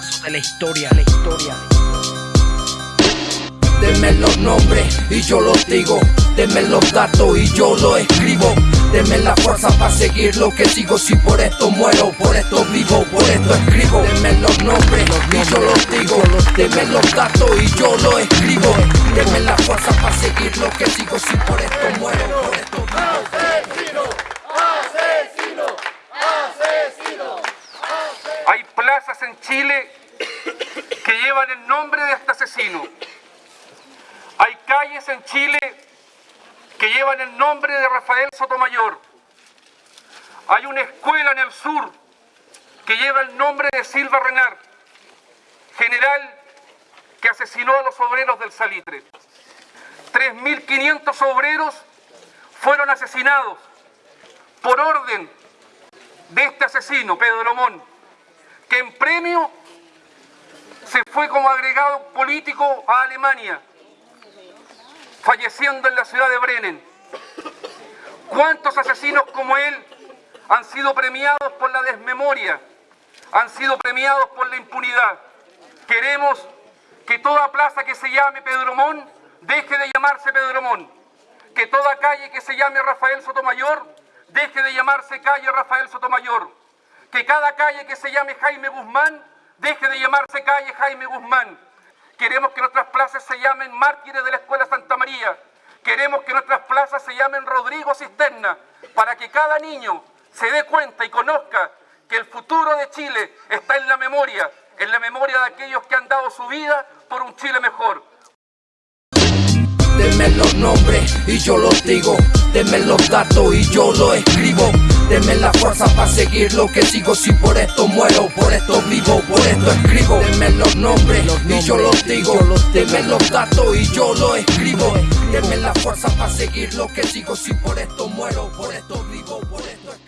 paso de la historia, la historia. Deme los nombres y yo los digo. Deme los datos y yo los escribo. Deme la fuerza para seguir lo que sigo. Si por esto muero, por esto vivo, por esto escribo. Deme los nombres y yo los digo. Deme los datos y yo los escribo. Chile que llevan el nombre de este asesino. Hay calles en Chile que llevan el nombre de Rafael Sotomayor. Hay una escuela en el sur que lleva el nombre de Silva Renard, general que asesinó a los obreros del Salitre. 3.500 obreros fueron asesinados por orden de este asesino, Pedro Lomón, que en premio se fue como agregado político a Alemania, falleciendo en la ciudad de Brennen. ¿Cuántos asesinos como él han sido premiados por la desmemoria? Han sido premiados por la impunidad. Queremos que toda plaza que se llame Pedromón deje de llamarse Pedromón. Que toda calle que se llame Rafael Sotomayor deje de llamarse calle Rafael Sotomayor. Que cada calle que se llame Jaime Guzmán deje de llamarse calle Jaime Guzmán. Queremos que nuestras plazas se llamen mártires de la Escuela Santa María. Queremos que nuestras plazas se llamen Rodrigo Cisterna, para que cada niño se dé cuenta y conozca que el futuro de Chile está en la memoria, en la memoria de aquellos que han dado su vida por un Chile mejor. Deme los nombres y yo los digo. Deme los datos y yo los escribo. Deme la fuerza para seguir lo que sigo. Si por esto muero, por esto vivo, por esto escribo. Deme los nombres y yo los digo. Deme los datos y yo los escribo. Deme la fuerza para seguir lo que sigo. Si por esto muero, por esto vivo, por esto escribo.